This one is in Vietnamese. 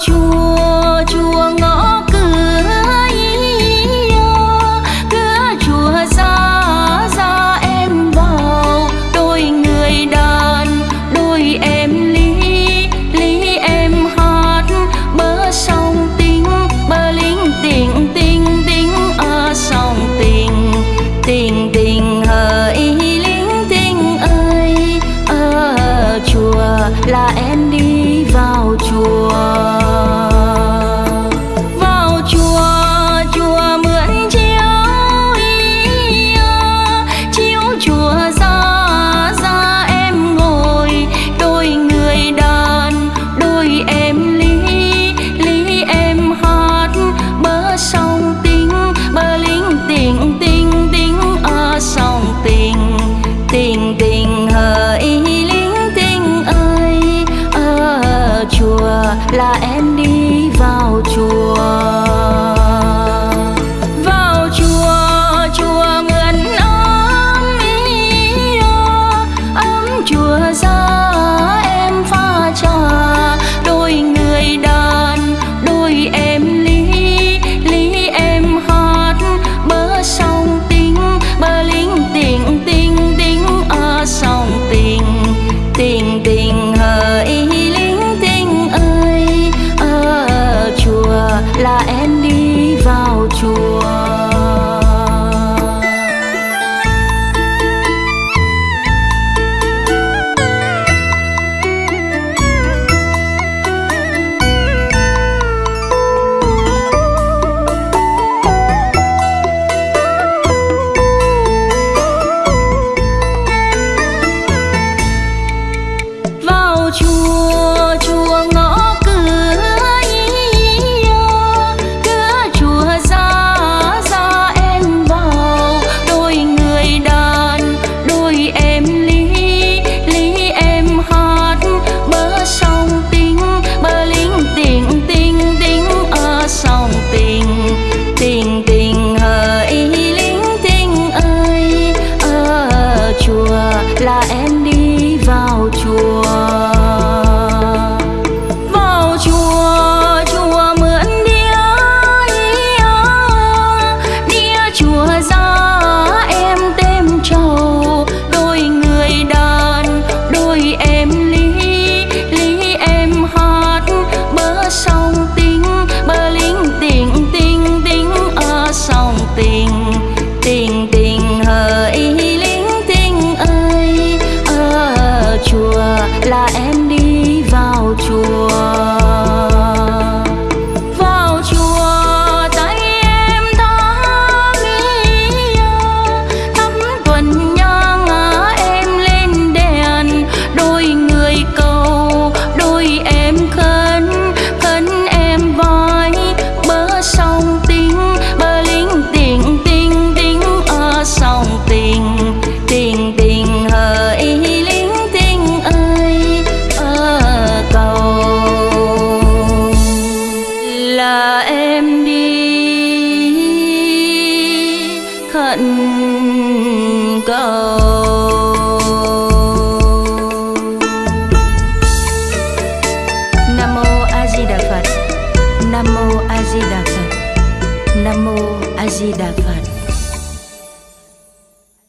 chùa chuông là em. and